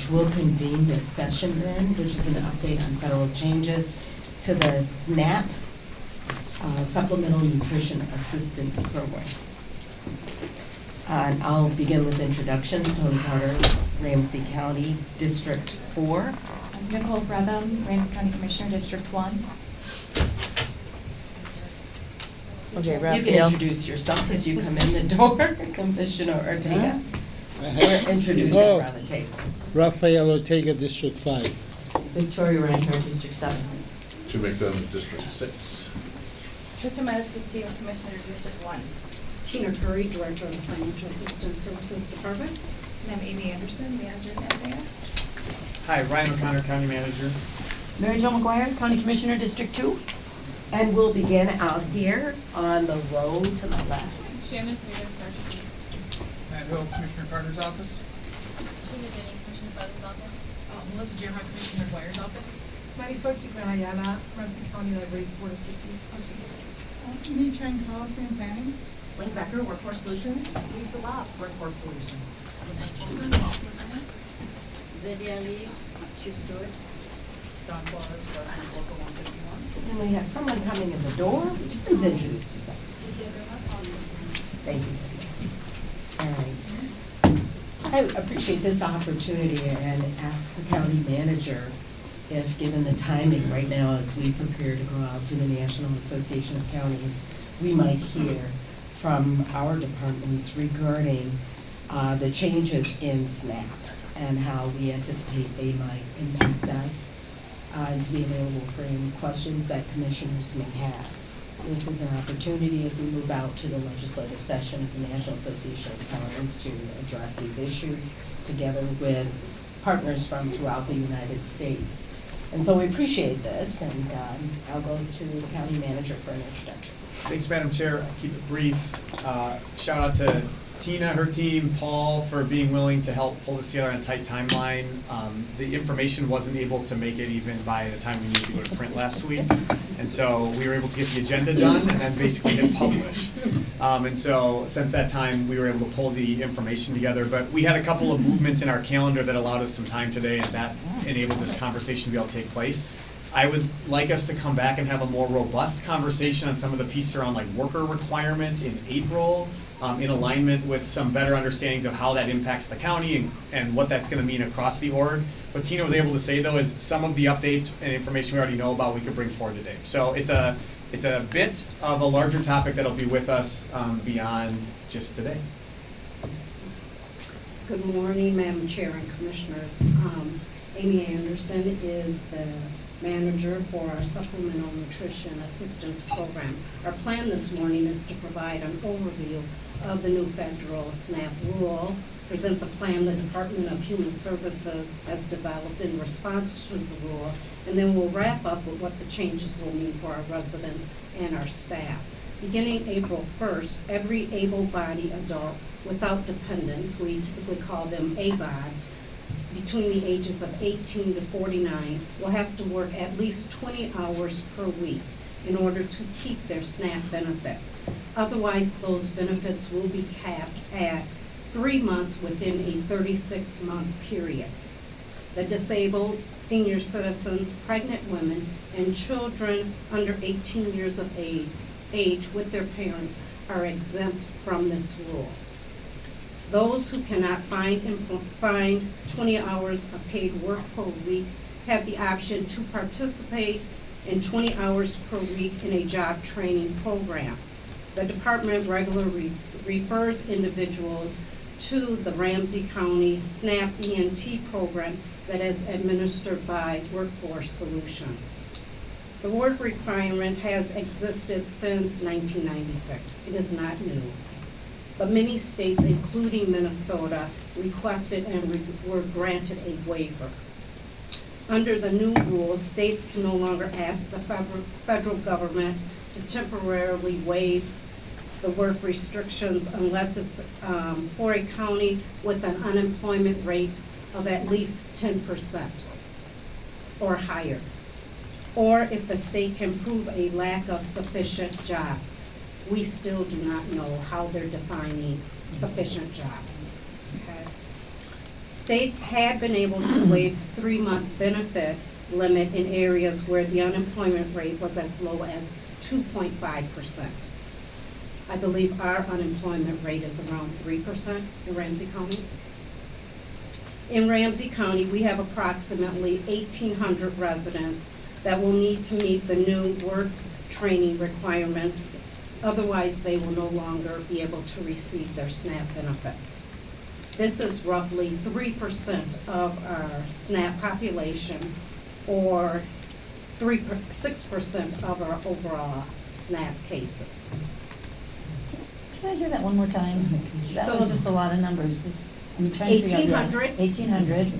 March. We'll convene this session then, which is an update on federal changes to the SNAP uh, Supplemental Nutrition Assistance Program. Uh, And I'll begin with introductions. Toni Carter, Ramsey County, District Four. Nicole Frethem, Ramsey County Commissioner, District One. Okay, You can Rafael. introduce yourself as you come in the door, Commissioner Ortega. Or introduce Oh. around the table. Rafael Ortega, District Five. Victoria Reinhardt, District Seven. To make them District Six. Trista MatasCastillo, Commissioner, District One. Tina Curry, Director of the Financial Assistance Services Department. And I'm Amy Anderson, Manager at FAS. Hi, Ryan O'Connor, County Manager. Mary Jo McGuire, County Commissioner, District Two. And we'll begin out here on the road to the left. Shannon Fredo, Sergeant. Matt Hill, Commissioner Carter's office. Sheena Denny, Commissioner Buzz's office. Uh, Melissa Gerhart, Commissioner McGuire's office. Marisol Chico Ayala, Ramsey County Libraries Board of Trustees. Me Chang Tao, same planning. Ling Becker, Workforce Solutions. Lisa Labs, Workforce Solutions. Nice Postman, Boston, Kenya. Lydia Lee, Chief Stewart. Don Flores, President Local one fifty-one. And we have someone coming in the door. Please introduce yourself. Thank you. All right. I appreciate this opportunity and ask the county manager if, given the timing right now as we prepare to go out to the National Association of Counties, we might hear from our departments regarding uh, the changes in SNAP and how we anticipate they might impact us, uh, and to be available for any questions that commissioners may have. This is an opportunity as we move out to the legislative session of the National Association of Counties to address these issues together with partners from throughout the United States. And so we appreciate this, and um, I'll go to the county manager for an introduction. Thanks, Madam Chair. I'll keep it brief. Uh, Shout out to Tina, her team, Paul, for being willing to help pull this together on a tight timeline. Um, The information wasn't able to make it even by the time we needed to go to print last week. And so we were able to get the agenda done and then basically hit publish. Um, And so since that time, we were able to pull the information together. But we had a couple of movements in our calendar that allowed us some time today and that enabled this conversation to be able to take place. I would like us to come back and have a more robust conversation on some of the pieces around like worker requirements in April, um, in alignment with some better understandings of how that impacts the county and, and what that's gonna mean across the org. What Tina was able to say though is some of the updates and information we already know about, we could bring forward today. So it's a, it's a bit of a larger topic that'll be with us, um, beyond just today. Good morning, Madam Chair and Commissioners. Um, Amy Anderson is the manager for our Supplemental Nutrition Assistance Program. Our plan this morning is to provide an overview of the new federal SNAP rule, present the plan the Department of Human Services has developed in response to the rule, and then we'll wrap up with what the changes will mean for our residents and our staff. Beginning April 1st, every able-bodied adult without dependents, we typically call them ABODs, between the ages of 18 to 49 will have to work at least 20 hours per week in order to keep their SNAP benefits. Otherwise, those benefits will be capped at three months within a 36-month period. The disabled, senior citizens, pregnant women, and children under 18 years of age, age with their parents are exempt from this rule. Those who cannot find, find 20 hours of paid work per week have the option to participate in 20 hours per week in a job training program. The department regularly refers individuals to the Ramsey County SNAP ENT program that is administered by Workforce Solutions. The work requirement has existed since 1996. It is not new. But many states, including Minnesota, requested and re- were granted a waiver. Under the new rule, states can no longer ask the federal, government to temporarily waive the work restrictions unless it's, um, for a county with an unemployment rate of at least ten percent or higher. Or if the state can prove a lack of sufficient jobs. We still do not know how they're defining sufficient jobs, okay? States had been able to waive three-month benefit limit in areas where the unemployment rate was as low as two point five percent. I believe our unemployment rate is around three percent in Ramsey County. In Ramsey County, we have approximately eighteen hundred residents that will need to meet the new work training requirements. Otherwise, they will no longer be able to receive their SNAP benefits. This is roughly three percent of our SNAP population, or three, six percent of our overall SNAP cases. Can I hear that one more time? That So- was just a lot of numbers, just, I'm trying to figure out. 1800. Eighteen hundred.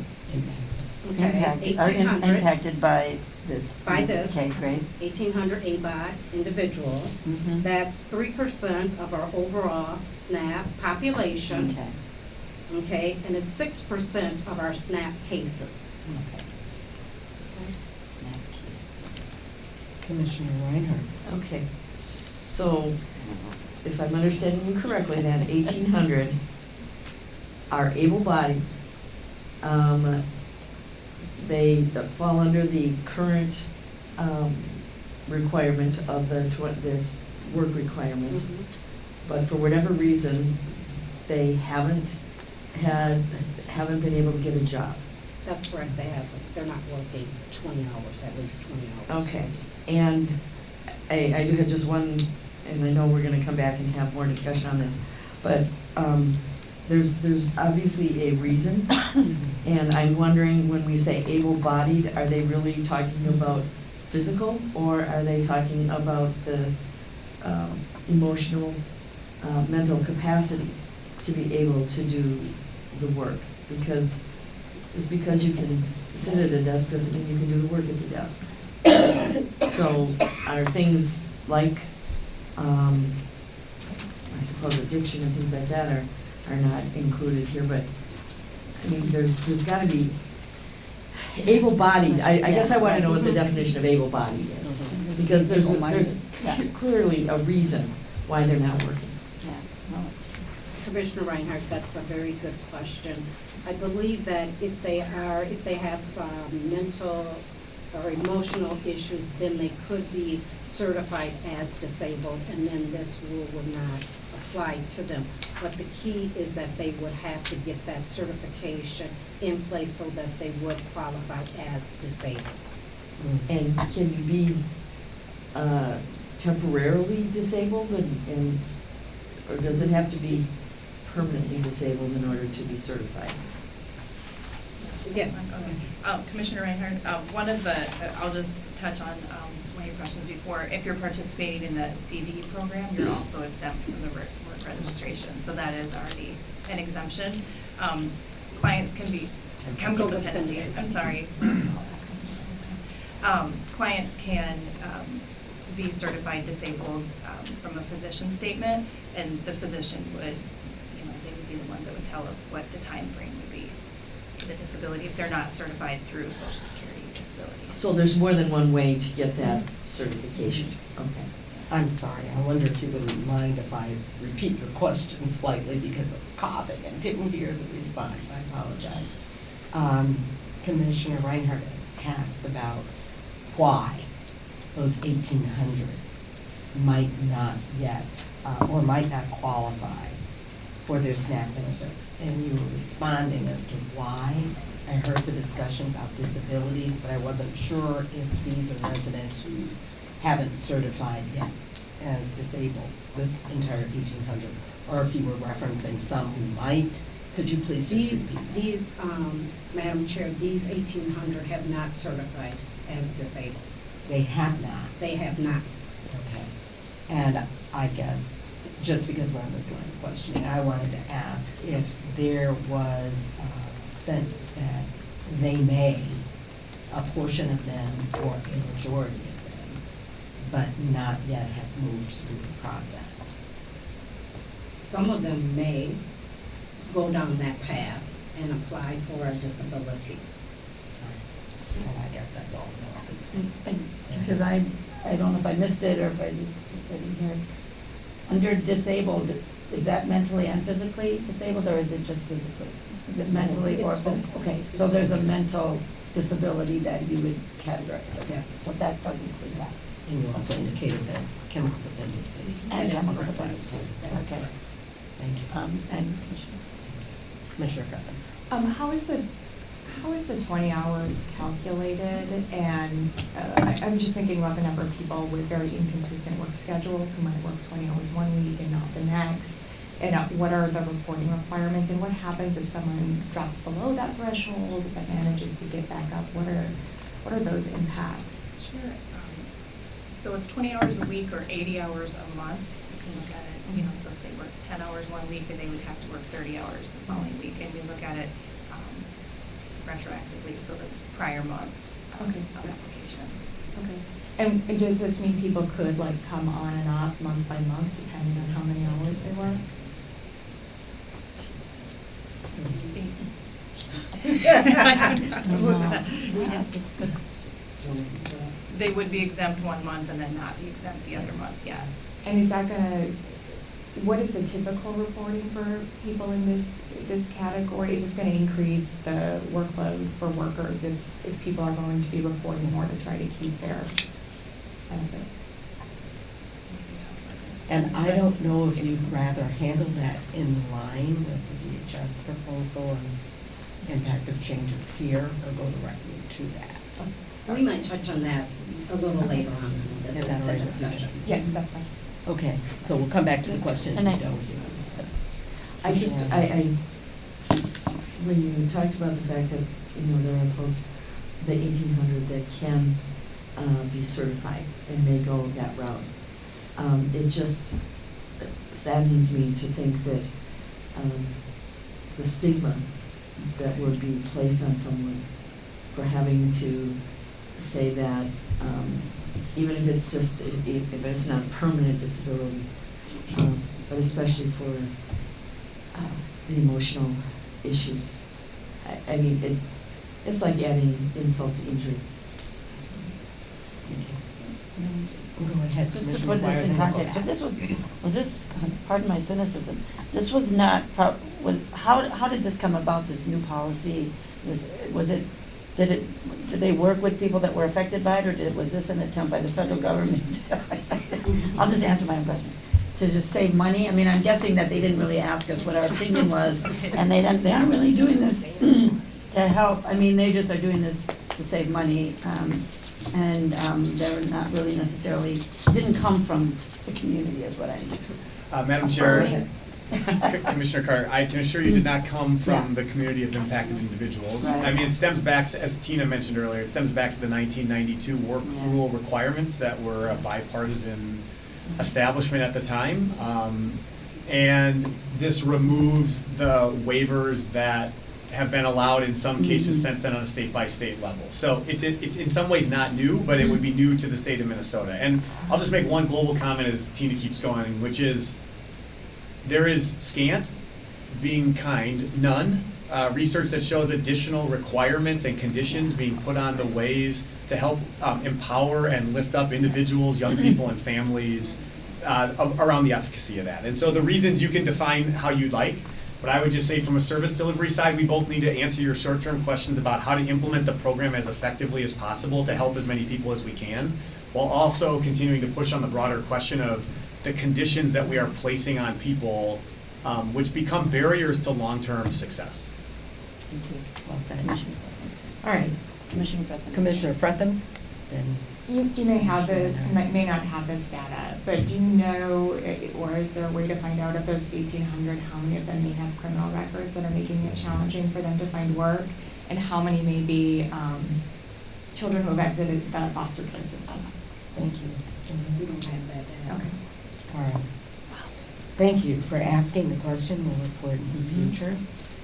Okay, Impacted, are eighteen impacted by this. By this. Okay, great. eighteen hundred ABOD individuals. Mhm. That's three percent of our overall SNAP population, Okay, okay? And it's six percent of our SNAP cases. okay. Snap cases. Commissioner Reinhardt. Okay, so if I'm understanding you correctly, then eighteen hundred are able-bodied. Um, they fall under the current, um, requirement of the tw- this work requirement. But for whatever reason, they haven't had, haven't been able to get a job. That's correct, they have, they're not working twenty hours, at least twenty hours. Okay, and I, I do have just one, and I know we're gonna come back and have more discussion on this, but, um, there's, there's obviously a reason, and I'm wondering, when we say able-bodied, are they really talking about physical, or are they talking about the, um, emotional, uh, mental capacity to be able to do the work? Because, it's because you can sit at a desk doesn't mean you can do the work at the desk. So are things like, um, I suppose addiction and things like that are, are not included here, but, I mean, there's, there's gotta be, able-bodied, I, I guess I wanna know what the definition of able-bodied is. Mm-hmm. Because there's, there's Yeah. clearly a reason why they're not working. Yeah, no, it's true. Commissioner Reinhardt, that's a very good question. I believe that if they are, if they have some mental or emotional issues, then they could be certified as disabled, and then this rule would not apply to them. But the key is that they would have to get that certification in place so that they would qualify as disabled. And can you be, uh, temporarily disabled and, and, or does it have to be permanently disabled in order to be certified? Yeah. Okay. Um, Commissioner Reinhardt, uh, one of the, uh, I'll just touch on, um, one of your questions before. If you're participating in the CD program, you're also exempt from the work, work registration, so that is already an exemption. Um, clients can be, chemical dependency, I'm sorry. Um, clients can, um, be certified disabled, um, from a physician statement, and the physician would, you know, they would be the ones that would tell us what the time frame would be for the disability if they're not certified through social security So there's more than one way to get that certification, okay. I'm sorry, I wonder if you wouldn't mind if I repeat your question slightly because I was coughing and didn't hear the response, I apologize. Um, Commissioner Reinhardt asked about why those eighteen hundred might not yet, uh, or might not qualify for their SNAP benefits. And you were responding as to why. I heard the discussion about disabilities, but I wasn't sure if these are residents who haven't certified yet as disabled, this entire eighteen hundred, or if you were referencing some who might. Could you please just These, these, um, Madam Chair, these eighteen hundred have not certified as disabled. They have not. They have not. Okay. And I guess, just because we're on this line of questioning, I wanted to ask if there was a sense that they may, a portion of them or a majority of them, but not yet have moved through the process. Some of them may go down that path and apply for a disability. And I guess that's all I know this Because I, I don't know if I missed it or if I just, if I didn't hear. Under disabled, is that mentally and physically disabled or is it just physically? Is it mentally or It's both. physical? Okay, so there's a mental disability that you would categorize. Yes. So that does include that. And you also indicated that chemical dependency. And is chemical part of dependency. too. That is Okay. correct. Thank you. Um, and Commissioner? Commissioner Um, how is the, how is the twenty hours calculated? And, uh, I, I'm just thinking about the number of people with very inconsistent work schedules who might work twenty hours one week and not the next. And uh, what are the reporting requirements and what happens if someone drops below that threshold but manages to get back up? What are, what are those impacts? Sure. Um, So it's twenty hours a week or eighty hours a month. You can look at it, you know, so if they work ten hours one week, then they would have to work thirty hours the following week. And we look at it um, retroactively, so the prior month um, Okay. of application. Okay. And, and does this mean people could like come on and off month by month depending on how many hours they work? They would be exempt one month and then not be exempt the other month, yes. And is that gonna, what is the typical reporting for people in this, this category? Is this gonna increase the workload for workers if, if people are going to be reporting more to try to keep their benefits? And I don't know if you'd rather handle that in line with the DHS proposal and impact of changes here, or go directly to that. We might touch on that a little later on in the, Is that all the right? discussion. Yes, that's fine. Okay, so we'll come back to the question if And we I- don't hear this, but- I just, I, I, when you talked about the fact that, you know, there are folks, the eighteen hundred that can, uh, be certified and may go that route. Um, it just saddens me to think that, um, the stigma that would be placed on someone for having to say that, um, even if it's just, if, if it's not a permanent disability, um, but especially for, uh, the emotional issues. I, I mean, it, it's like adding insult to injury. Thank you. Go ahead, Just to Commissioner put McGuire, this in then we'll go context, so this was, was this, pardon my cynicism, this was not, prob- was, how, how did this come about, this new policy? Was, was it, did it, did they work with people that were affected by it, or did, was this an attempt by the federal government? I'll just answer my own question. To just save money, I mean, I'm guessing that they didn't really ask us what our opinion was, and they don't, they aren't really doing this to help, I mean, they just are doing this to save money, um, and, um, they're not really necessarily, didn't come from the community is what I mean. Uh, Madam Chair, Commissioner Carter, I can assure you did not come from Yeah. the community of impacted individuals. Right. I mean, it stems back, as Tina mentioned earlier, it stems back to the nineteen ninety-two work Yeah. rule requirements that were a bipartisan establishment at the time. Um, and this removes the waivers that have been allowed in some cases Mhm. since then on a state-by-state level. So it's, it's in some ways not new, but it would be new to the state of Minnesota. And I'll just make one global comment as Tina keeps going, which is, there is scant, being kind, none, uh, research that shows additional requirements and conditions being put on the ways to help um, empower and lift up individuals, young people, and families uh, around the efficacy of that. And so the reasons you can define how you'd like, but I would just say from a service delivery side, we both need to answer your short-term questions about how to implement the program as effectively as possible to help as many people as we can, while also continuing to push on the broader question of the conditions that we are placing on people, um, which become barriers to long-term success. Thank you. Well said. Commissioner All right, Commissioner Frethem. Commissioner Frethem, then You, you may have the, Commissioner might, may not have this data, but do you know, eh, or is there a way to find out of those eighteen hundred, how many of them may have criminal records that are making it challenging for them to find work? And how many may be, um, children who have exited the foster care system? thank you. We don't have that data. Okay. All right. Thank you for asking the question. We'll look for it in the Mm-hmm. future.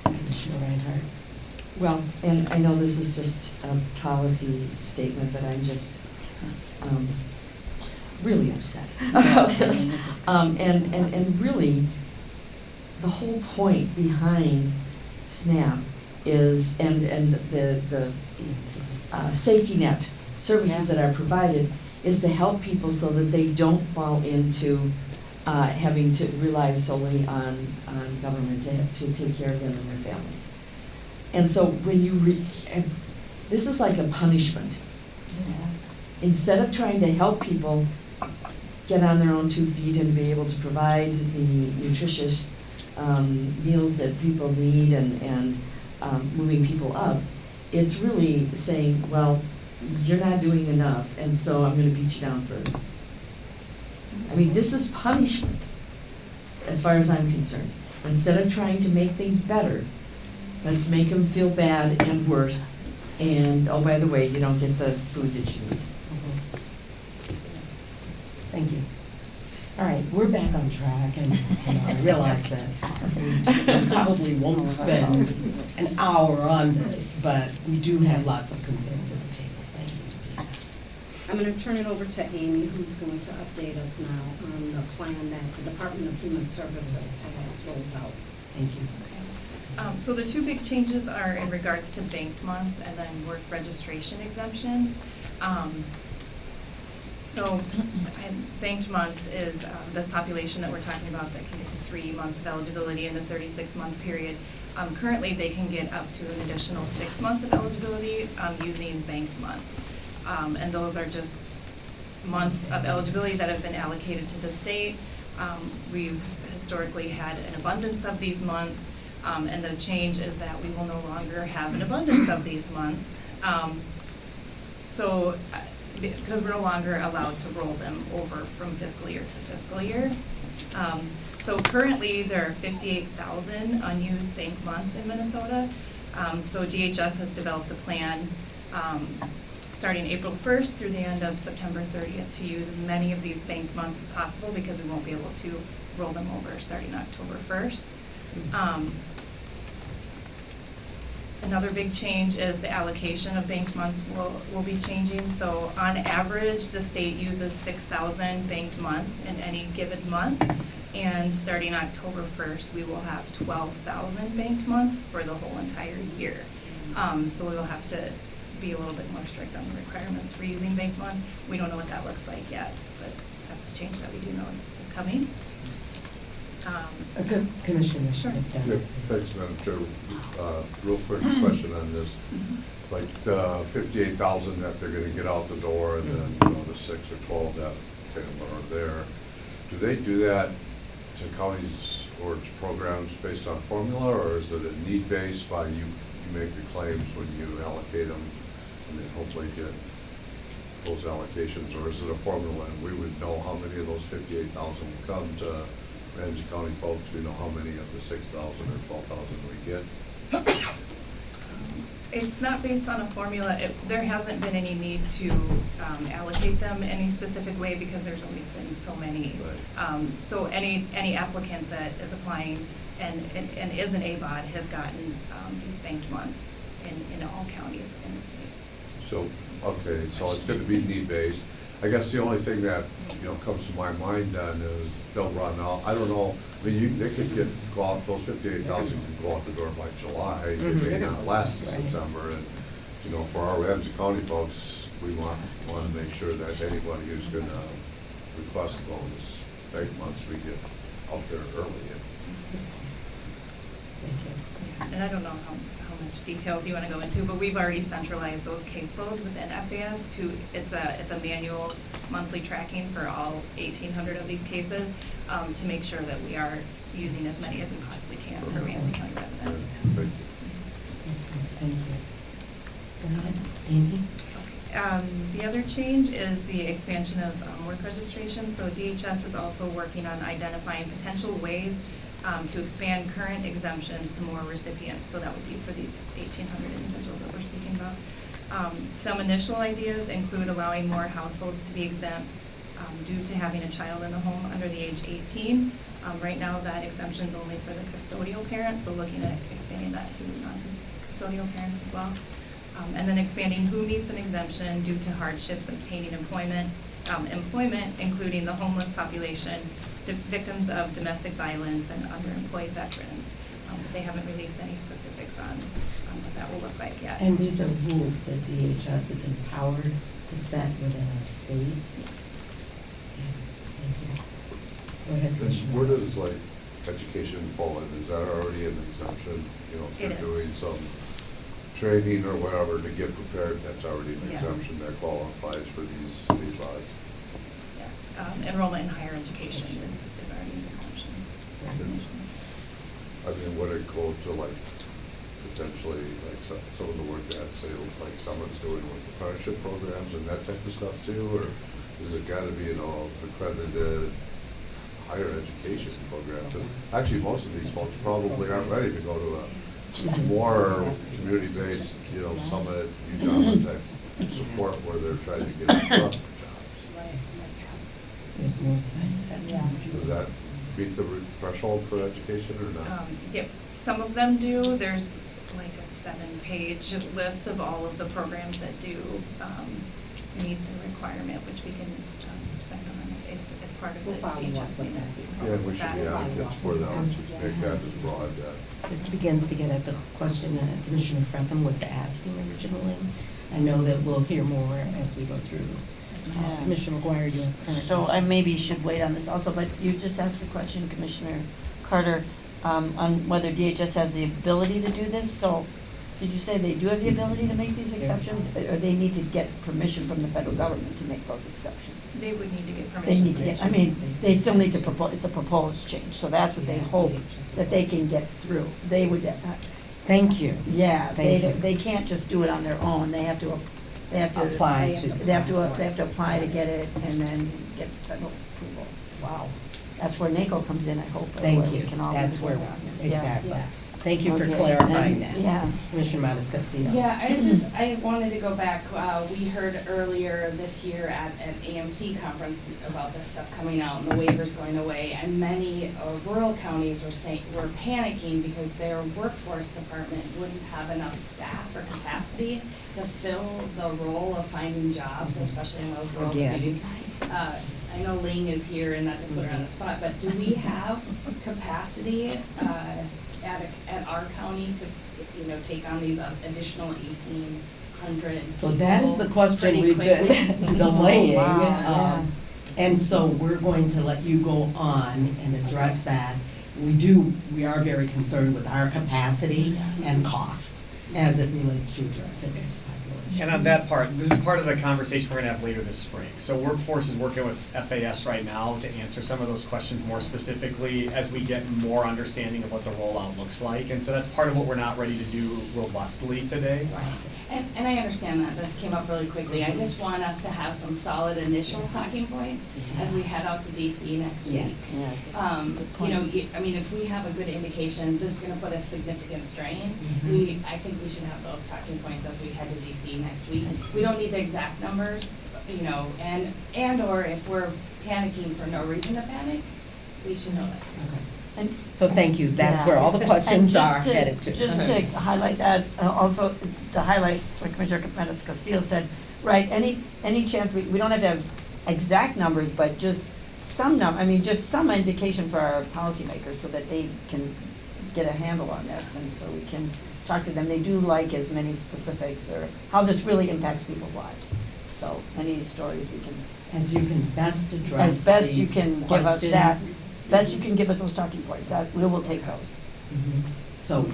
Commissioner Reinhardt. Well, and I know this is just a policy statement, but I'm just, um, really upset about mean, this. Um, and, and, and really, the whole point behind SNAP is, and, and the, the, uh, safety net services Yeah. that are provided is to help people so that they don't fall into, uh, having to rely solely on, on government to, to take care of them and their families. And so when you re, this is like a punishment. Instead of trying to help people get on their own two feet and be able to provide the nutritious um, meals that people need and, and um, moving people up, it's really saying, well, you're not doing enough, and so I'm gonna beat you down further. I mean, this is punishment, as far as I'm concerned. Instead of trying to make things better, let's make them feel bad and worse. And, oh, by the way, you don't get the food that you need. Thank you. All right, we're back on track, and you know, I realize that we probably won't spend an hour on this, but we do have lots of concerns at the table. Thank you, Tina. I'm gonna turn it over to Amy, who's going to update us now on the plan that the Department of Human Services has rolled out. Thank you. Um, so the two big changes are in regards to banked months and then work registration exemptions. Um, so, and banked months is, um, this population that we're talking about that can get to three months of eligibility in the thirty-six month period. Um, currently, they can get up to an additional six months of eligibility, um, using banked months. Um, and those are just months of eligibility that have been allocated to the state. Um, we've historically had an abundance of these months, um, and the change is that we will no longer have an abundance of these months. So, uh, because we're no longer allowed to roll them over from fiscal year to fiscal year. Um, so currently, there are fifty-eight thousand unused bank months in Minnesota. Um, so DHS has developed a plan, um, starting April first through the end of September thirtieth to use as many of these bank months as possible because we won't be able to roll them over starting October first. Um, Another big change is the allocation of banked months will, will be changing. So on average, the state uses six thousand banked months in any given month. And starting October first, we will have twelve thousand banked months for the whole entire year. Um, so we will have to be a little bit more strict on the requirements for using banked months. We don't know what that looks like yet, but that's a change that we do know is coming. Um, Uh, Co- Commissioner Sure. McDonough. Yeah, thanks, Madam Chair. Uh, Real quick question on this. Like the fifty-eight thousand that they're gonna get out the door and then, you know, the six or twelve that kind of are there. Do they do that to counties or to programs based on formula or is it a need-based by you, you make the claims when you allocate them and then hopefully get those allocations? Or is it a formula and we would know how many of those fifty-eight thousand will come to Ramsey County folks? We know how many of the six thousand or twelve thousand we get? It's not based on a formula, it, there hasn't been any need to, um, allocate them any specific way because there's always been so many. Right. Um, so any, any applicant that is applying and, and, and is an ABOD has gotten, um, these banked months in, in all counties in the state. So, okay, so it's gonna be need-based. I guess the only thing that, you know, comes to my mind then is they'll run out, I don't know, I mean, you, they could get, go out, those fifty-eight thousand could go out the door by July, it Mhm. may not last to Right. September, and, you know, for our Ramsey County folks, we want, wanna make sure that anybody who's gonna request those bank months, we get out there early. Thank you. And I don't know how, how much details you wanna go into, but we've already centralized those caseloads within FAS to, it's a, it's a manual monthly tracking for all eighteen hundred of these cases, um, to make sure that we are using as many as we possibly can for Ramsey County residents. Thank you. Excellent, thank you. Go ahead, Amy. Um, the other change is the expansion of, um, work registration, so DHS is also working on identifying potential ways, um, to expand current exemptions to more recipients, so that would be for these eighteen hundred individuals that we're speaking about. Um, some initial ideas include allowing more households to be exempt, um, due to having a child in the home under the age eighteen. Um, right now, that exemption is only for the custodial parents, so looking at expanding that to non-custodial parents as well. Um, and then expanding who needs an exemption due to hardships obtaining employment, um, employment, including the homeless population, victims of domestic violence and underemployed veterans. Um, they haven't released any specifics on, on what that will look like yet. And these are rules that DHS is empowered to set within our state? Yes. Thank you. Go ahead, And where does like education fall in? Is that already an exemption? You know, if It you're is. doing some training or whatever to get prepared, that's already an Yeah. exemption that qualifies for these, these laws. Yes, um, enrollment in higher education is, is already an exemption. I mean, would it go to like, potentially, like some, some of the work that, say, like someone's doing with the apprenticeship programs and that type of stuff too, or is it gotta be an all accredited higher education program? 'Cause Actually, most of these folks probably aren't ready to go to a more community-based, you know, summit, UW type support where they're trying to get a job. There's more than Yeah. Does that meet the threshold for education or not? Um, Yep, some of them do. There's like a seven-page list of all of the programs that do um, meet the requirement, which we can um, send them. It's, it's part of the We'll follow up with HSB. that. Yeah, and we should be advocates for them, to make that as broad that. This begins to get at the question that Commissioner Frethem was asking originally. I know that we'll hear more as we go through. Uh, Yeah. Commissioner McGuire, you have current? So I maybe should wait on this also, but you just asked the question, Commissioner Carter, um, on whether DHS has the ability to do this, so did you say they do have the ability to make these exceptions? Or or they need to get permission from the federal government to make those exceptions? They would need to get permission. They need to get, I mean, they still need to propose, it's a proposed change, so that's what they hope that they can get through. They would, uh, Thank you. yeah, they, Thank you. they can't just do it on their own, they have to, they have to. Apply to- They have to, they have to apply to get it and then get federal approval. Wow. That's where NACO comes in, I hope. Thank where we you. can all That's where, on this. Yeah. exactly. Yeah. Thank you for Okay, clarifying and- that. Yeah. Commissioner MatasCastillo. Yeah, I just, I wanted to go back, uh, we heard earlier this year at an AMC conference about this stuff coming out and the waivers going away, and many uh, rural counties were saying, were panicking because their workforce department wouldn't have enough staff or capacity to fill the role of finding jobs, especially in those rural Again. communities. Uh, I know Ling is here and not to put her on the spot, but do we have capacity, uh, at, a- at our county to, you know, take on these additional eighteen hundred So that is the question we've been delaying. Oh, wow, um, And so we're going to let you go on and address that. We do, we are very concerned with our capacity and cost as it relates to addressing this population. And on that part, this is part of the conversation we're gonna have later this spring. So Workforce is working with FAS right now to answer some of those questions more specifically as we get more understanding of what the rollout looks like. And so that's part of what we're not ready to do robustly today. Right, and, and I understand that, this came up really quickly, I just want us to have some solid initial talking points as we head out to DC next week. Yes. Yeah. Um, you know, I mean, if we have a good indication, this is gonna put a significant strain, Mhm. we, I think we should have those talking points as we head to DC next week. We don't need the exact numbers, you know, and, and or if we're panicking for no reason to panic, we should know that too. Okay. And So thank you, that's Yeah. where all the questions And are just to- headed to. Just to highlight that, uh, also to highlight what Commissioner MatasCastillo said, right, any, any chance, we, we don't have to have exact numbers, but just some num, I mean, just some indication for our policymakers so that they can get a handle on this and so we can talk to them. They do like as many specifics or how this really impacts people's lives. So any stories we can, As you can best address as best you these can give us that, questions. Best you can give us those talking points, that's, we will take those. Mhm. So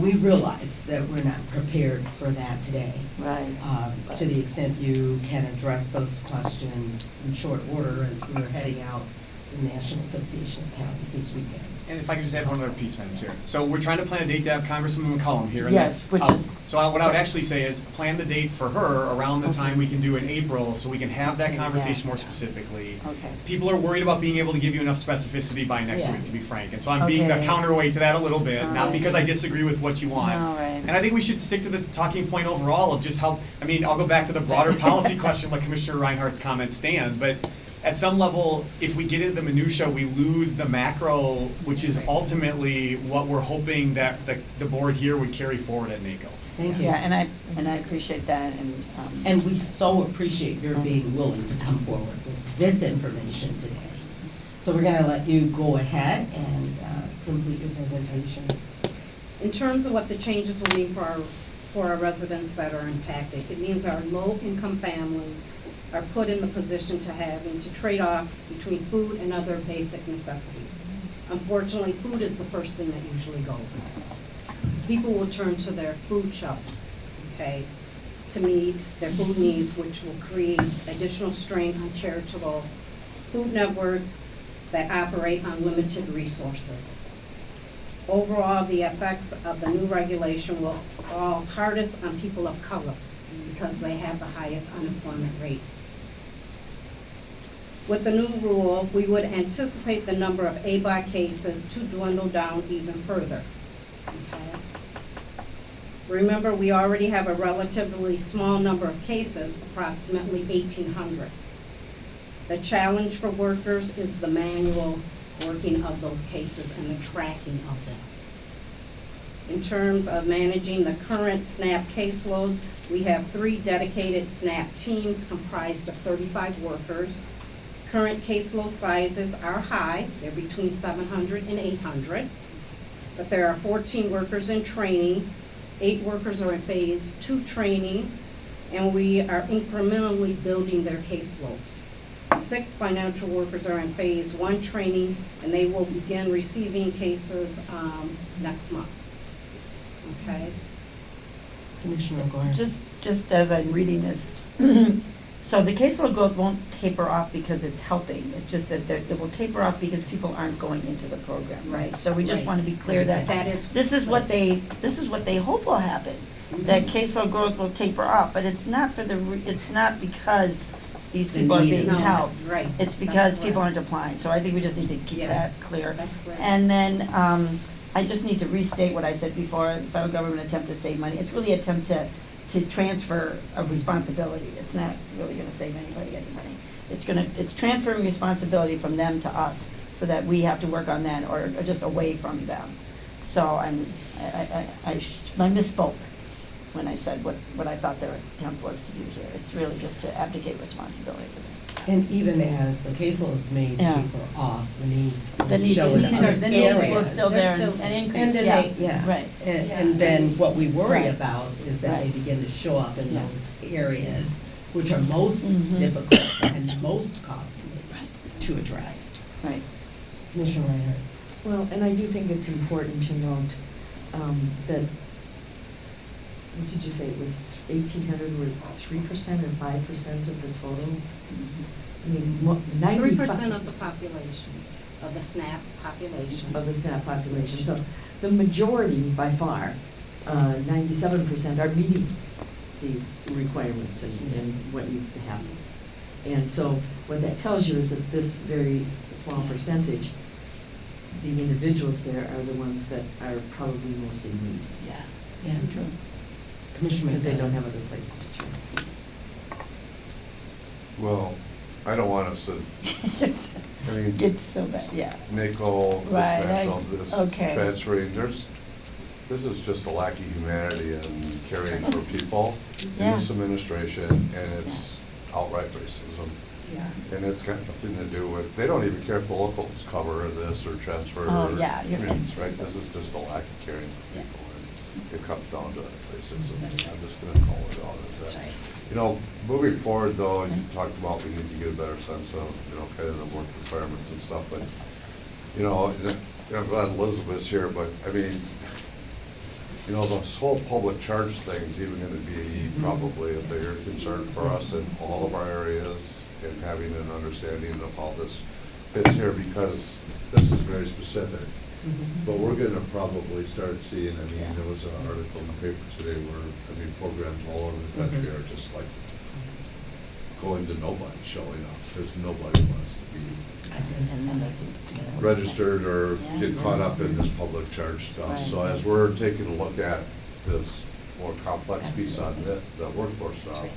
we realize that we're not prepared for that today. Right. Um, To the extent you can address those questions in short order as we are heading out to the National Association of Counties this weekend. And if I could just add one other piece, Madam Chair. So we're trying to plan a date to have Congresswoman McCollum here, and Yes, that's, which uh, is- so I- what I would actually say is, plan the date for her around the Okay. time we can do in April, so we can have that Okay, yeah. conversation more specifically. Okay. People are worried about being able to give you enough specificity by next Yeah. week, to be frank, and so I'm being the counterweight to that a little bit, not Alright. because I disagree with what you want. Alright. And I think we should stick to the talking point overall of just how, I mean, I'll go back to the broader policy question, like Commissioner Reinhardt's comments stand, but at some level, if we get into the minutia, we lose the macro, which is ultimately what we're hoping that the, the board here would carry forward at NACO. Thank you. Yeah, and I, and I appreciate that and, um. And we so appreciate your being willing to come forward with this information today. So we're gonna let you go ahead and uh, complete your presentation. In terms of what the changes will mean for our, for our residents that are impacted, it means our low-income families are put in the position to having to trade off between food and other basic necessities. Unfortunately, food is the first thing that usually goes. People will turn to their food shelves okay, to meet their food needs, which will create additional strain on charitable food networks that operate on limited resources. Overall, the effects of the new regulation will fall hardest on people of color because they have the highest unemployment rates. With the new rule, we would anticipate the number of ABOD cases to dwindle down even further. Okay? Remember, we already have a relatively small number of cases, approximately eighteen hundred. The challenge for workers is the manual working of those cases and the tracking of them. In terms of managing the current SNAP caseloads, we have three dedicated SNAP teams comprised of thirty-five workers. Current caseload sizes are high, they're between 700 and 800. But there are fourteen workers in training, eight workers are in phase two training, and we are incrementally building their caseloads. Six financial workers are in phase one training, and they will begin receiving cases, um, next month. Okay? Commissioner Goyer. Just, just as I'm reading this, so the caseload growth won't taper off because it's helping. It's just that there- it will taper off because people aren't going into the program, right? So we just Right. want to be clear that That is- this is what they, this is what they hope will happen. That caseload growth will taper off, but it's not for the, re- it's not because these The people are need being is- No, helped. right. It's That's because people correct. aren't applying. So I think we just need to keep Yes. that clear. That's correct. And then, um, I just need to restate what I said before, the federal government attempt to save money. It's really attempt to, to transfer of responsibility. It's not really gonna save anybody any money. It's gonna, it's transferring responsibility from them to us, so that we have to work on that, or, or just away from them. So I'm, I, I, I, I misspoke when I said what, what I thought their attempt was to do here. It's really just to abdicate responsibility for this. And even as the caseloads may Yeah. taper off, the needs The needs, show the in needs other are, the needs will areas. still They're there still and there. and And increase, then yeah, they, yeah. right. And, Yeah. and then what we worry Right. about is that they Right. begin to show up in Yeah. those areas which are most Mhm. difficult and most costly to address. Right. Commissioner Reinhardt. Well, and I do think it's important to note, um, that, what did you say, it was eighteen hundred were three percent or five percent of the total? I mean, ninety-five. Three percent of the population, of the SNAP population. Of the SNAP population, so the majority by far, uh, ninety-seven percent are meeting these requirements and, and what needs to happen. And so what that tells you is that this very small percentage, the individuals there are the ones that are probably most in need. Yes. Yeah. True. Commissioner Because they don't have other places to turn. Well, I don't want us to, I mean, Gets so bad, yeah. NACO, this Right, I- national, this okay. transferring, there's, this is just a lack of humanity and caring for people in Yeah. this administration, and it's outright racism. Yeah. And it's got nothing to do with, they don't even care if the locals cover this or transfer Oh, yeah, you're right. communities, right? This is just a lack of caring for Yeah. people, and it comes down to racism. Mm-hmm. That's I'm just gonna call it out as That's that. right. You know, moving forward though, you mm-hmm. talked about we need to get a better sense of, you know, kind of the work requirements and stuff, but, you know, and, I'm glad Elizabeth's here, but, I mean, you know, this whole public charge thing is even gonna be mm-hmm. probably a bigger concern for us in all of our areas and having an understanding of how this fits here, because this is very specific. Mm-hmm. But we're gonna probably start seeing, I mean, there was an article in the paper today where, I mean, programs all over the country mm-hmm. are just like going to nobody showing up, because nobody wants to be And then they can- registered or get caught up in this public charge stuff. So as we're taking a look at this more complex piece on the, the workforce stuff,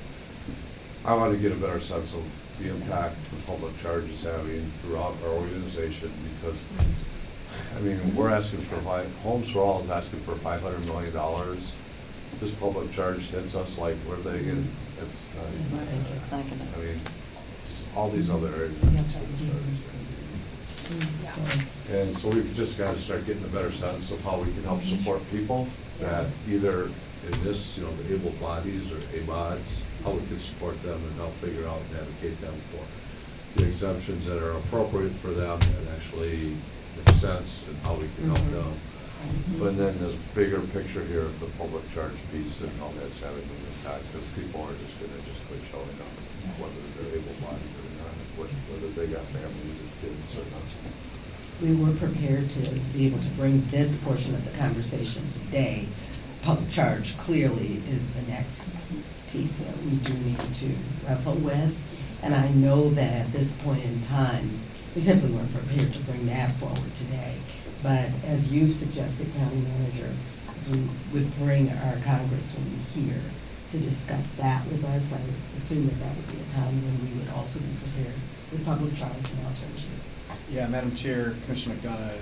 I wanna get a better sense of the impact the public charge is having throughout our organization, because, I mean, we're asking for five, Homes for All is asking for five hundred million dollars. This public charge hits us like, where they get, it's, not even- Right, it's not gonna- I mean, all these other areas. That's right. Mm. So, And so we've just gotta start getting a better sense of how we can help support people that either in this, you know, the able bodies or ABODs, how we can support them and help figure out and advocate them for the exemptions that are appropriate for them and actually make sense and how we can help them. But then this bigger picture here of the public charge piece and how that's having an impact, because people are just gonna just quit showing up, whether they're able-bodied or not, whether they got families and kids or not. We were prepared to be able to bring this portion of the conversation today. Public charge clearly is the next piece that we do need to wrestle with. And I know that at this point in time, we simply weren't prepared to bring that forward today. But as you suggested, County Manager, we would bring our congressman here to discuss that with us, I assume that that would be a time when we would also be prepared with public charge and alternative. Yeah, Madam Chair, Commissioner McDonough,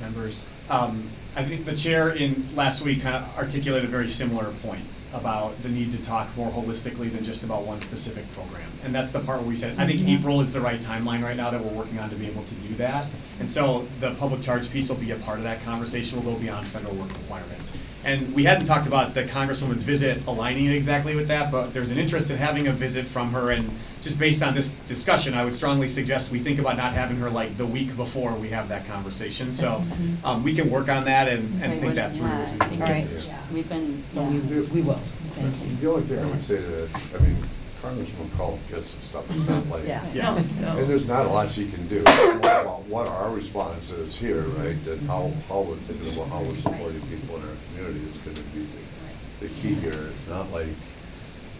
members. Um, I think the chair in, last week kind of articulated a very similar point about the need to talk more holistically than just about one specific program. And that's the part where we said, I think mm-hmm. April is the right timeline right now that we're working on to be able to do that. And so the public charge piece will be a part of that conversation, will go beyond federal work requirements. And we hadn't talked about the Congresswoman's visit aligning it exactly with that, but there's an interest in having a visit from her and just based on this discussion, I would strongly suggest we think about not having her like the week before we have that conversation. So, um, we can work on that and, and Okay, think that through as we yeah, go. Right. because We've been, So we, we will, thank you. The only thing I would say to that, I mean, Congressman Culp gets some stuff, it's not like. Yeah, Yeah. no, no. And there's not a lot she can do. It's more about what our response is here, right, and how, how we're thinking about how we're supporting people in our community is gonna be the, the key here. It's not like,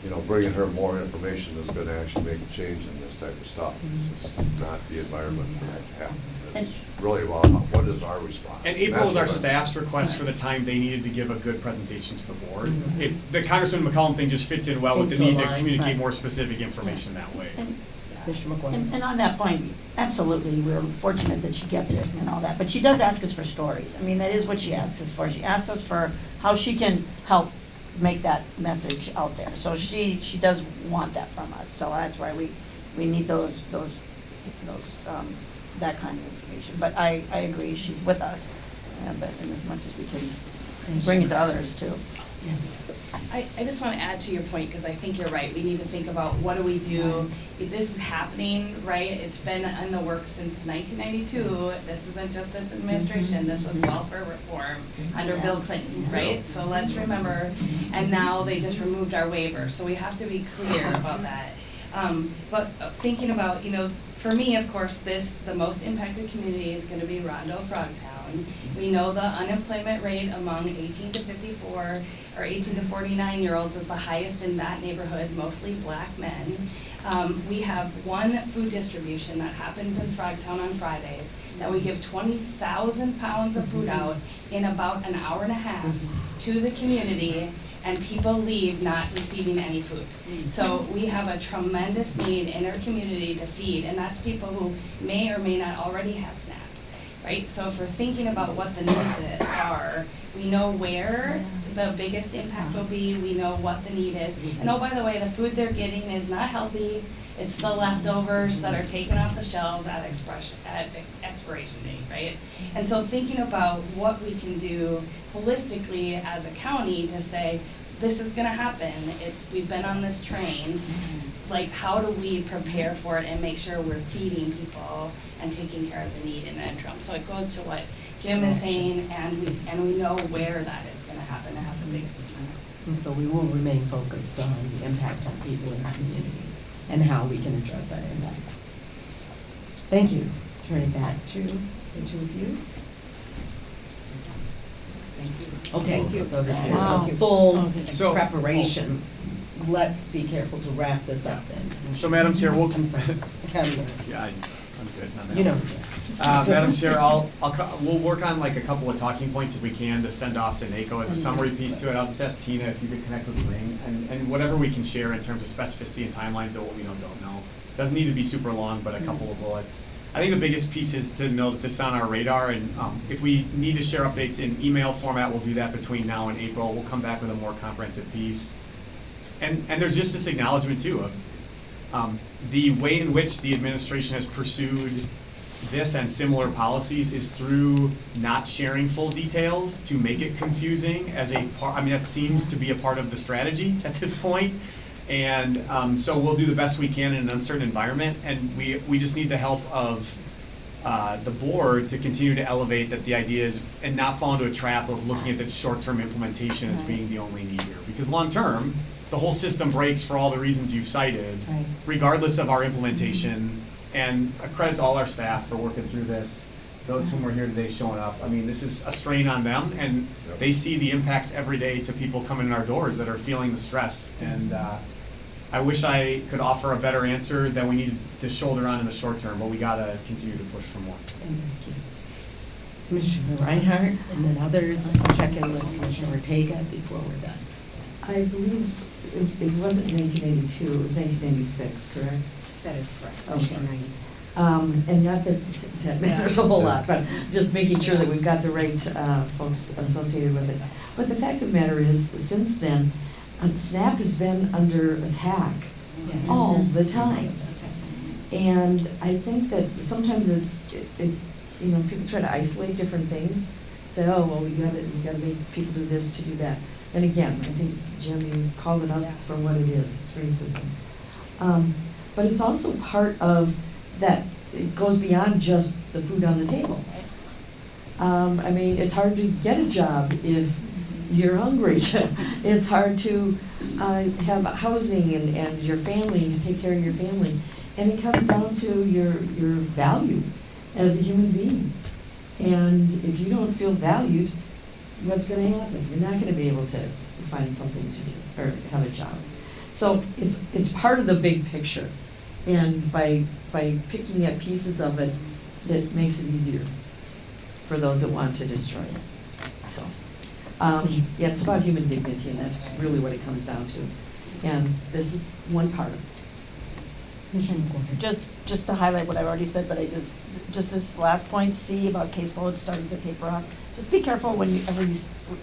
you know, bringing her more information is gonna actually make a change in this type of stuff. It's mm-hmm. just not the environment for that to happen. It's really well, what is our response. And April was our That's what I- staff's request for the time they needed to give a good presentation to the board. It, the Congressman McCollum thing just fits in well with the Seems to need to align, communicate right. more specific information that way. And, Commissioner McGuire. and, and on that point, absolutely, we're fortunate that she gets it and all that, but she does ask us for stories. I mean, that is what she asks us for. She asks us for how she can help make that message out there. So she, she does want that from us, so that's why we, we need those, those, those, um, that kind of information. But I, I agree, she's with us, uh, but in as much as we can bring it to others too. Yes. I, I just want to add to your point, because I think you're right, we need to think about what do we do? If This is happening, right, it's been in the works since nineteen ninety-two, this isn't just this administration, this was welfare reform under Bill Clinton, right? So let's remember, and now they just removed our waiver, so we have to be clear about that. Um, but uh, thinking about, you know, for me, of course, this, the most impacted community is gonna be Rondo Frogtown. We know the unemployment rate among eighteen to fifty-four or eighteen to forty-nine-year-olds is the highest in that neighborhood, mostly black men. Um, we have one food distribution that happens in Frogtown on Fridays, that we give twenty thousand pounds of food out in about an hour and a half to the community, and people leave not receiving any food. Mm. So we have a tremendous need in our community to feed, and that's people who may or may not already have SNAP, right? So if we're thinking about what the needs are, we know where the biggest impact will be, we know what the need is. And oh, by the way, the food they're getting is not healthy, it's the leftovers that are taken off the shelves at expression, at expiration date, right? And so thinking about what we can do holistically as a county to say, this is gonna happen, it's, we've been on this train. Mm-hmm. Like, how do we prepare for it and make sure we're feeding people and taking care of the need in the interim? So it goes to what Jim is saying, and we, and we know where that is gonna happen and have the biggest impact. And so we will remain focused on the impact on people in our community and how we can address that impact. Thank you. Turning back to the two of you. Thank you. Okay, Thank you. so that is Wow. a full oh, So- preparation. Let's be careful to wrap this up then. So Madam Chair, we'll, County yeah, I- I'm good on. You know. Uh, Madam Chair, I'll, I'll, we'll work on like a couple of talking points if we can to send off to NACO as a summary piece to it. I'll just ask Tina if you could connect with Ling and, and whatever we can share in terms of specificity and timelines of what we know, don't know. It Doesn't need to be super long, but a couple of bullets. I think the biggest piece is to know that this is on our radar and, um, if we need to share updates in email format, we'll do that between now and April. We'll come back with a more comprehensive piece. And, and there's just this acknowledgement too of, um, the way in which the administration has pursued this and similar policies is through not sharing full details to make it confusing as a part, I mean, that seems to be a part of the strategy at this point. And, um, so we'll do the best we can in an uncertain environment, and we, we just need the help of uh, the board to continue to elevate that the idea is, and not fall into a trap of looking at the short-term implementation as being the only need here. Because long-term, the whole system breaks for all the reasons you've cited, Right. regardless of our implementation. And a credit to all our staff for working through this, those whom are here today showing up. I mean, this is a strain on them, and Yep. they see the impacts every day to people coming in our doors that are feeling the stress. And uh, I wish I could offer a better answer that we need to shoulder on in the short term, but we gotta continue to push for more. And thank you. Commissioner Reinhardt, and then others, I'll check in with Commissioner Ortega before we're done. I believe it, it wasn't nineteen eighty-two, it was nineteen eighty-six, correct? That is correct, Okay. Um, and not that that matters a whole lot, but just making sure that we've got the right, uh, folks associated with it. But the fact of the matter is, since then, uh, SNAP has been under attack all the time. And I think that sometimes it's, it, it- you know, people try to isolate different things, say, oh, well, we gotta, we gotta make people do this to do that. And again, I think, Jim, you called it up for what it is, it's racism. Um, but it's also part of that, it goes beyond just the food on the table. Um, I mean, it's hard to get a job if you're hungry. It's hard to, uh, have housing and, and your family, to take care of your family. And it comes down to your, your value as a human being. And if you don't feel valued, what's gonna happen? You're not gonna be able to find something to do, or have a job. So it's, it's part of the big picture. And by, by picking at pieces of it, it makes it easier for those that want to destroy it. So, um, yeah, it's about human dignity, and that's really what it comes down to. And this is one part of it. Just, just to highlight what I've already said, but I just, just this last point, C about caseload starting to taper off. Just be careful whenever you,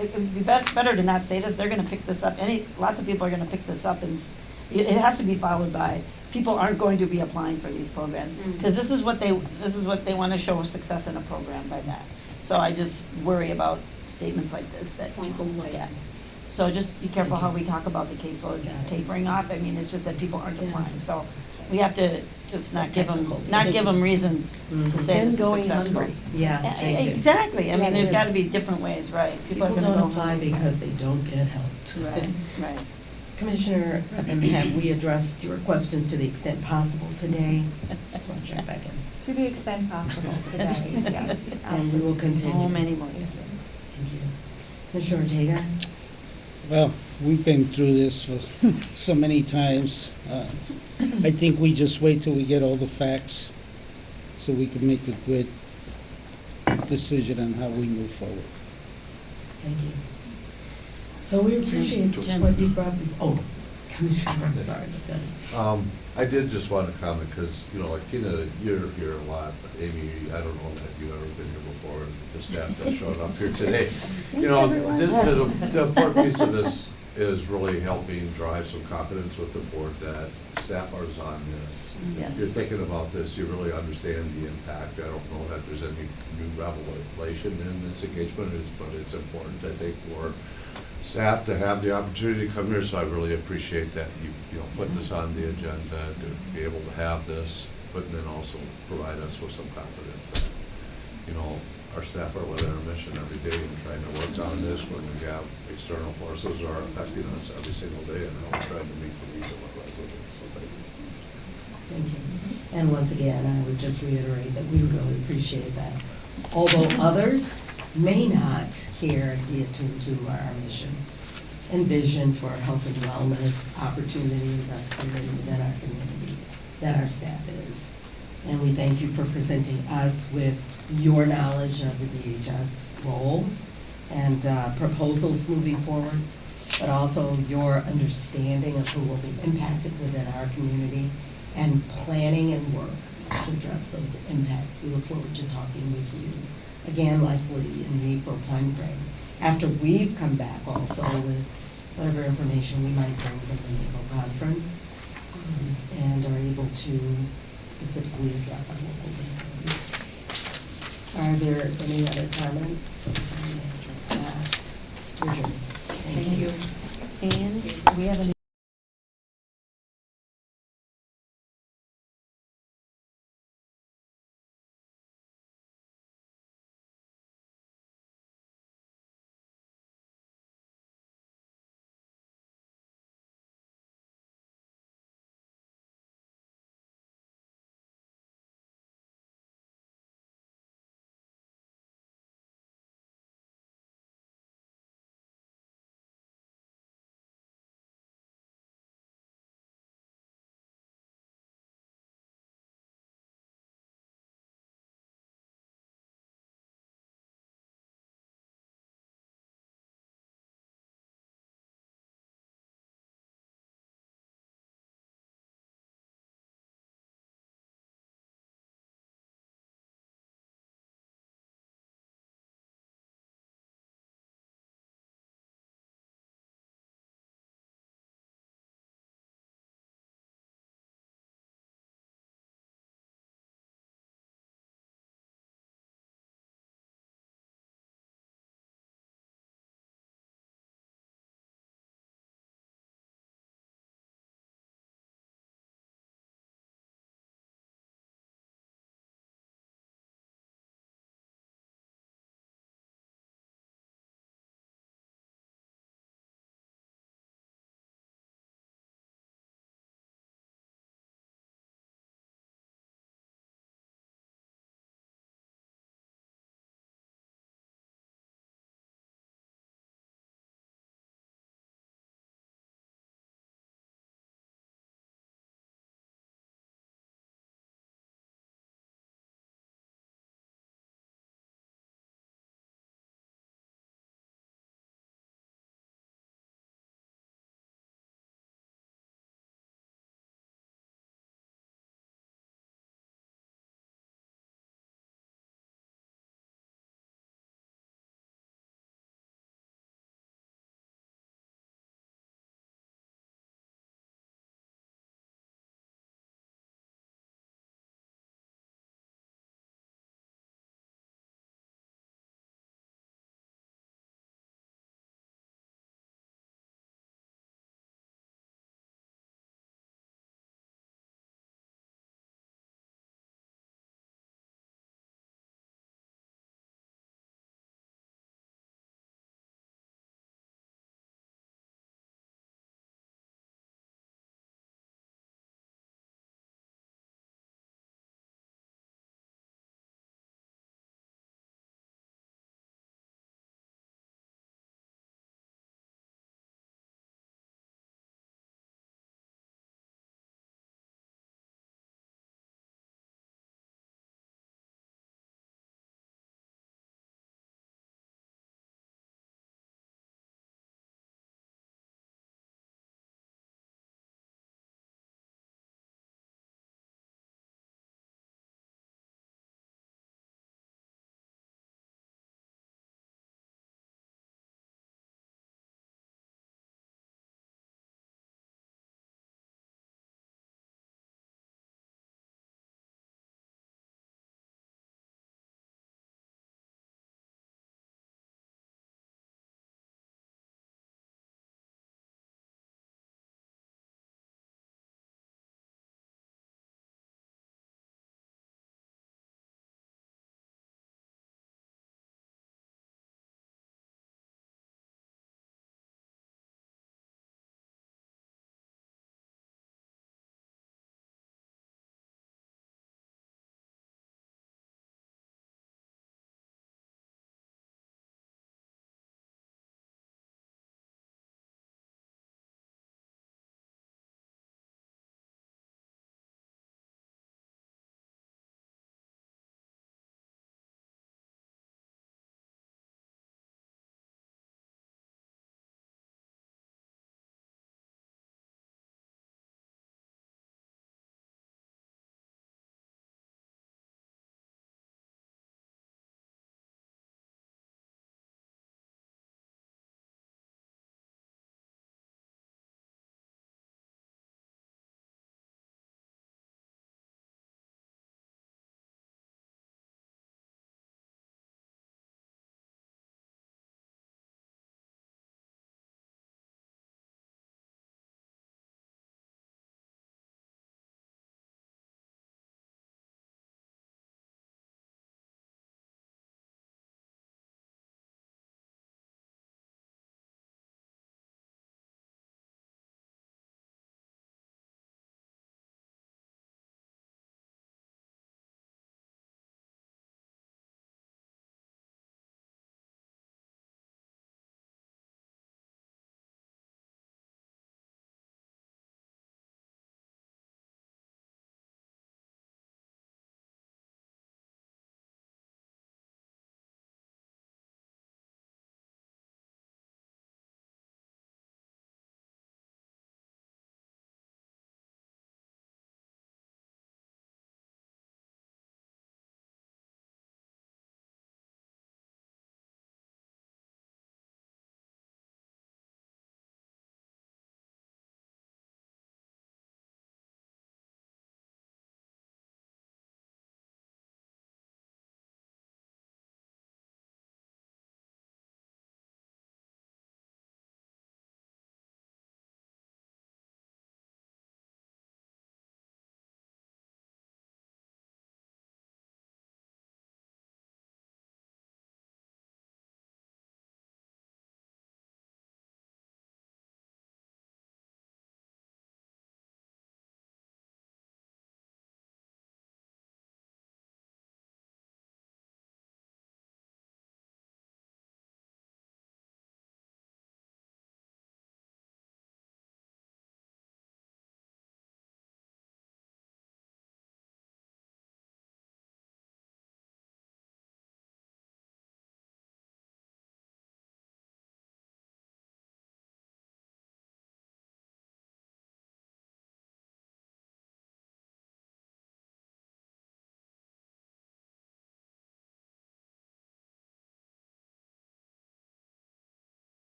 it would be bet- better to not say this, they're gonna pick this up, any, lots of people are gonna pick this up and, it has to be followed by, people aren't going to be applying for these programs. Cause this is what they, this is what they wanna show success in a program by that. So I just worry about statements like this that people look at. So just be careful how we talk about the caseload Got tapering off, I mean, it's just that people aren't Yeah. applying, so we have to just not give them, not give them reasons Mhm. to say And this is going successful. hungry. Yeah, Yeah, thank you. Exactly, I Yeah, mean, there's gotta be different ways, right? People are gonna don't go apply hungry. because they don't get helped. Right, right. Commissioner, have we addressed your questions to the extent possible today? Just want to check back in. To the extent possible today, yes, And we will continue. So many more. Thank you. Commissioner Ortega? Well, we've been through this for so many times. Uh, I think we just wait till we get all the facts so we can make a good decision on how we move forward. Thank you. So we appreciate Jim. what you brought, bef- oh, Commissioner, I'm sorry, but then. Um, I did just want to comment, because, you know, like Tina, you're here a lot, but Amy, I don't know that you've ever been here before, and the staff that showed up here today. You know, the, the, the important piece of this is really helping drive some confidence with the board that staff are on this. Yes. You're thinking about this, you really understand the impact. I don't know that there's any new revelation in this engagement, it's- but it's important, I think, for staff to have the opportunity to come here, so I really appreciate that you, you know, put this on the agenda, to be able to have this, but then also provide us with some confidence that, you know, our staff are living our mission every day and trying to work on this when we have external forces are affecting us every single day, and we're trying to meet the needs of our residents, so thank you. Thank you. And once again, I would just reiterate that we really appreciate that. Although others may not here be attuned to our mission and vision for health and wellness opportunity investment within our community, that our staff is. And we thank you for presenting us with your knowledge of the DHS role and uh, proposals moving forward, but also your understanding of who will be impacted within our community and planning and work to address those impacts. We look forward to talking with you again, likely in the April timeframe, after we've come back also with whatever information we might bring from the April conference um, and are able to specifically address our local concerns. Are there any other comments? Thank you. And we have a